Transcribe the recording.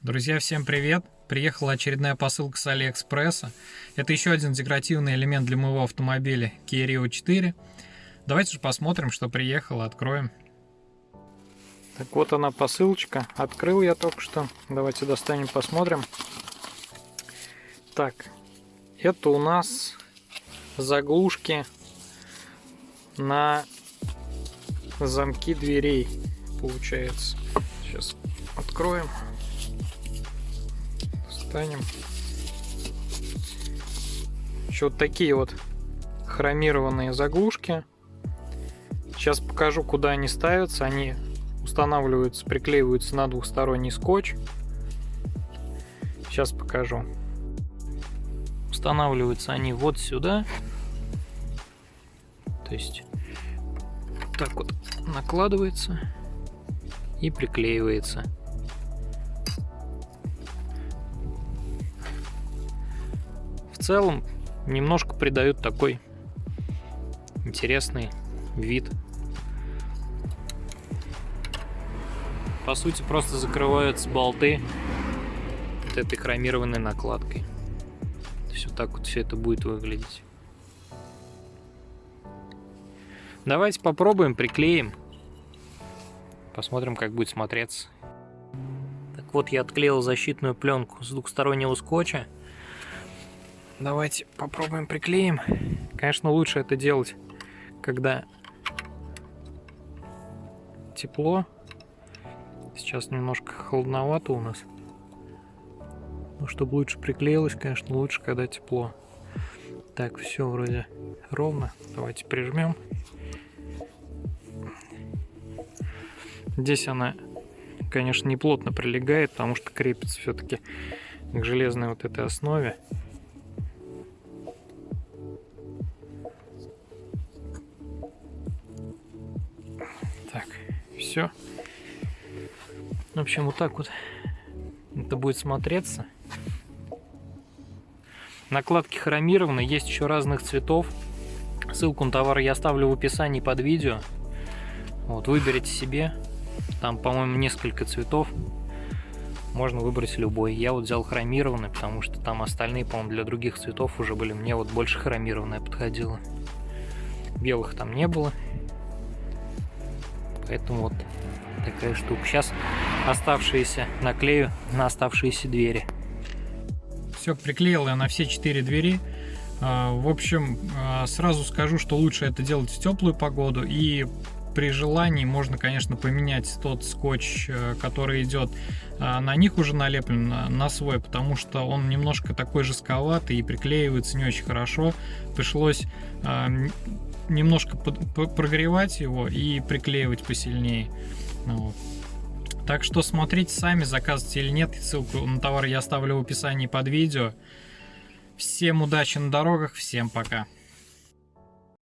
Друзья, всем привет! Приехала очередная посылка с Алиэкспресса. Это еще один декоративный элемент для моего автомобиля Kia Rio 4. Давайте же посмотрим, что приехало, откроем. Так вот она посылочка. Открыл я только что. Давайте достанем, посмотрим. Так, это у нас заглушки на замки дверей, получается. Сейчас откроем достанем. Еще вот такие вот хромированные заглушки. Сейчас покажу, куда они ставятся. Они устанавливаются, приклеиваются на двухсторонний скотч. Сейчас покажу. Устанавливаются они вот сюда. То есть так вот накладывается и приклеивается. Целом немножко придают такой интересный вид. По сути просто закрываются болты вот этой хромированной накладкой. Вот так вот все это будет выглядеть. Давайте попробуем, приклеим. Посмотрим, как будет смотреться. Так вот, я отклеил защитную пленку с двухстороннего скотча. Давайте попробуем приклеим. Конечно, лучше это делать, когда тепло. Сейчас немножко холодновато у нас. Но чтобы лучше приклеилось, конечно, лучше, когда тепло. Так, все вроде ровно. Давайте прижмем. Здесь она, конечно, не плотно прилегает, потому что крепится все-таки к железной вот этой основе. Все. В общем, вот так вот это будет смотреться. Накладки хромированы, есть еще разных цветов. Ссылку на товар я оставлю в описании под видео. Вот, выберите себе. Там, по-моему, несколько цветов. Можно выбрать любой. Я вот взял хромированный, потому что там остальные, по-моему, для других цветов уже были. Мне вот больше хромированная подходила. Белых там не было. Поэтому вот такая штука. Сейчас оставшиеся наклею на оставшиеся двери. Все, приклеил я на все четыре двери. А, в общем, а, сразу скажу, что лучше это делать в теплую погоду и при желании можно, конечно, поменять тот скотч, э, который идет а, на них уже налеплен на свой, потому что он немножко такой жестковатый и приклеивается не очень хорошо. Пришлось немножко прогревать его и приклеивать посильнее. Ну вот. Так что смотрите сами, заказывайте или нет. Ссылку на товар я оставлю в описании под видео. Всем удачи на дорогах, всем пока.